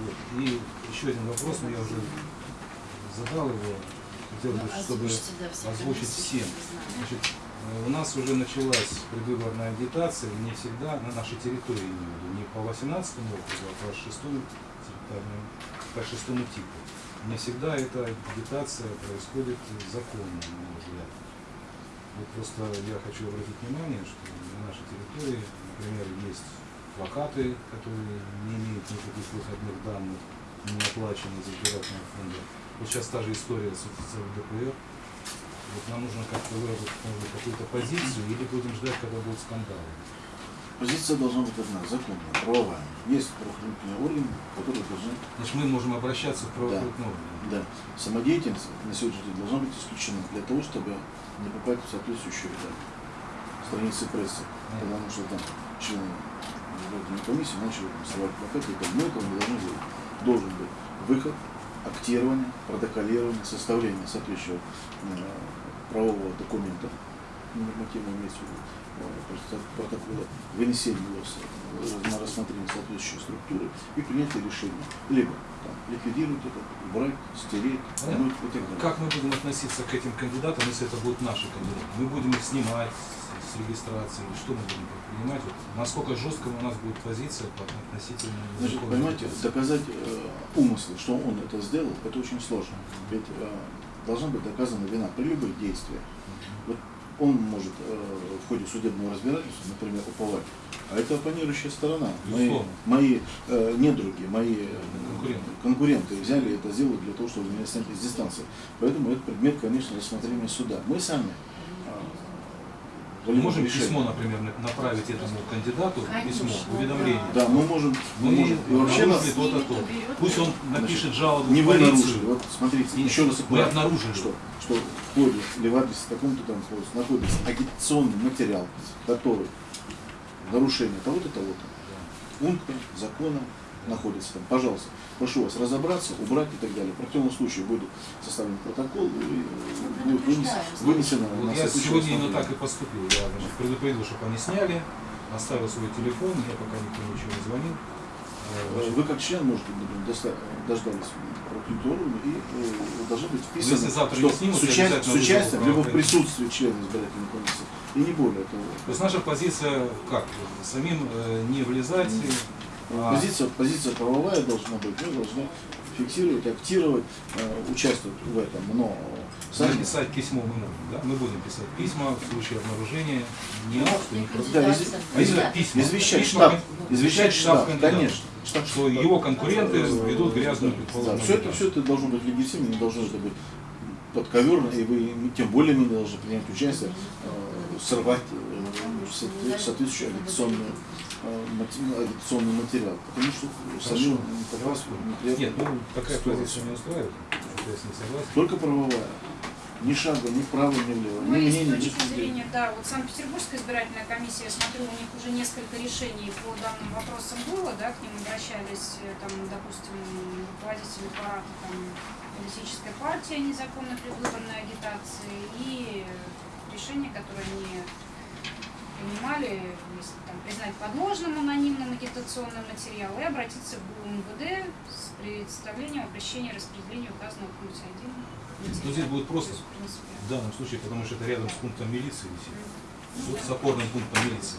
Вот. И еще один вопрос, но я уже задал его, хотел бы, Ну, чтобы да, все озвучить всем. чтобы. Значит, э, у нас уже началась предвыборная агитация, не всегда на нашей территории, виду, не по 18 округу, а по 6 территориальному, по шестому типу. Не всегда эта агитация происходит законно, на мой взгляд. Вот просто я хочу обратить внимание, что на нашей территории, например, есть плакаты, которые не имеют никаких выходных данных, не оплачены из избирательного фонда. Вот сейчас та же история с, ЛДПР. Вот нам нужно как-то выработать какую-то позицию или будем ждать, когда будут скандалы. Позиция должна быть одна, законная, правовая. Есть правоохранительные органы, которые должны, Значит, мы можем обращаться в правоохранительные органы. да, самодеятельность на сегодняшний день должна быть исключена для того, чтобы не попасть в соответствующие да, страницы прессы. Потому что там члены избирательной комиссии начали там, срывать плакаты. Мы этого не должны делать. Должен быть выход, актирование, протоколирование, составление соответствующего э, правового документа, нормативно имеется в виду, просто протокола, вынесение его на рассмотрение соответствующей структуры и принятие решения. Либо там, ликвидировать это, убрать, стереть, вернуть и так далее. Как мы будем относиться к этим кандидатам, если это будут наши кандидаты? Мы будем их снимать с, регистрации, что мы будем предпринимать? Вот насколько жестко у нас будет позиция по относительно Значит, законной понимаете, доказать э, умысл, что он это сделал, это очень сложно. Ведь э, должна быть доказана вина при любых действиях. Вот он может э, в ходе судебного разбирательства, например, уповать, а это оппонирующая сторона. Мои, мои э, недруги, мои э, Конкуренты. конкуренты взяли это сделать для того, чтобы меня снять из дистанции. Поэтому это предмет, конечно, рассмотрения суда. Мы сами Мы можем решение. письмо, например, на- направить этому кандидату, Конечно, письмо, уведомление. Да, мы можем, мы можем и вообще нас, то. Берет, Пусть он напишет жалобу не вы нарушили. Вот смотрите, И еще раз мы обнаружили. что, что в ходе или в адресе таком-то там находится, находится агитационный материал, который нарушение того-то, того-то, пункта, закона находится там. Пожалуйста, прошу вас разобраться, убрать и так далее. В противном случае будет составлен протокол и э, будет вынес- вынесено Вот на я сегодня именно так и поступил. Я значит, предупредил, чтобы они сняли, оставил свой телефон, мне пока никто ничего не звонил. Э, Вы как член можете например, дождались правоохранительного и э, должно быть Ну, если завтра что снимут, с, я уча- обязательно с участием, либо в присутствии члена избирательной комиссии, и не более того. То есть наша позиция как? Самим э, не влезать. А Позиция, позиция правовая должна быть, мы должны фиксировать, актировать, э, участвовать в этом, но сами... Написать письмо мы можем, да? Мы будем писать письма в случае обнаружения не акту, не просто. Да, из- А Да. письма, Извещать письма штаб, кон- извещать штаб, кандидата, конечно. Штаб- Что его конкуренты ведут грязную Да, предположение. все это, все это должно быть легитимно, не должно это быть подковерно, и вы тем более не должны принять участие, э, сорвать э, соответствующий агитационный, агитационный материал. Потому что самим Хорошо. Нет, ну такая позиция не устраивает. Я с ней согласен. Только правовая. Ни шага, ни вправо, ни влево, Ну, ни мнения, ни точки суждений. зрения, да, вот Санкт-Петербургская избирательная комиссия, я смотрю, у них уже несколько решений по данным вопросам было, да, к ним обращались, э, там, допустим, руководители аппарата там, политической партии о незаконной предвыборной агитации и решения, которые они принимали, если там признать подложным анонимным агитационный материал и обратиться в МВД с представлением обращения распределения указанного в пункте 1 Ну, здесь будет просто. Есть, в данном случае, потому что это рядом с пунктом милиции висит. С- С опорным пунктом милиции.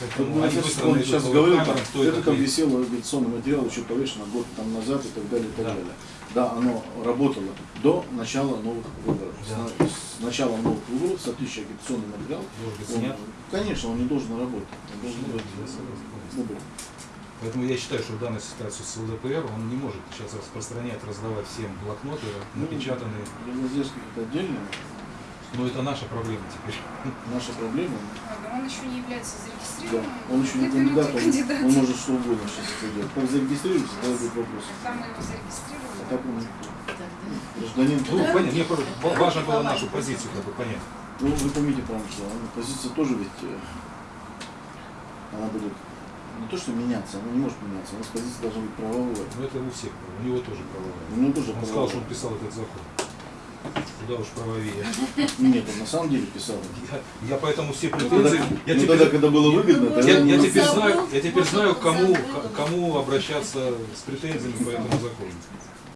Поэтому сейчас- быстро он сейчас говорил, там, кто это там висело агитационный материал еще повешено год там назад и так далее, и так Да. далее. Да, оно работало до начала новых выборов. Да. Начала новых выборов соответствующий агитационный материал, Должен быть он- конечно, он не должен работать. Он должен Да, быть, я ну. Поэтому я считаю, что в данной ситуации с ЛДПР он не может сейчас распространять, раздавать всем блокноты, Ну, напечатанные. Леноздельский это отдельно, Но это наша проблема теперь. наша проблема. Ладно, Он еще не является Да, зарегистрированным. он еще не кандидат, он, кандидат. он может что угодно сейчас это делать. Как зарегистрируется, тогда будет вопрос. Там мы его зарегистрировали. А так он да. Гражданин. Ну, понятно, мне просто ва- важно было нашу позицию как бы понять. Ну, вы правильно, что она- позиция тоже ведь, э, она будет не то что меняться, она не может меняться, у нас позиция должна быть правовая. Но это у всех, у него тоже правовая. У него тоже Он сказал, что правовая. он писал этот закон. куда уж правовее. Нет, он на самом деле писал. Я, я поэтому все Ну, претензии, тогда, я ну, теперь, тогда, когда было выгодно, Ну, тогда я, я ну, теперь знаю, я теперь знаю, кому, кому обращаться с претензиями по этому закону.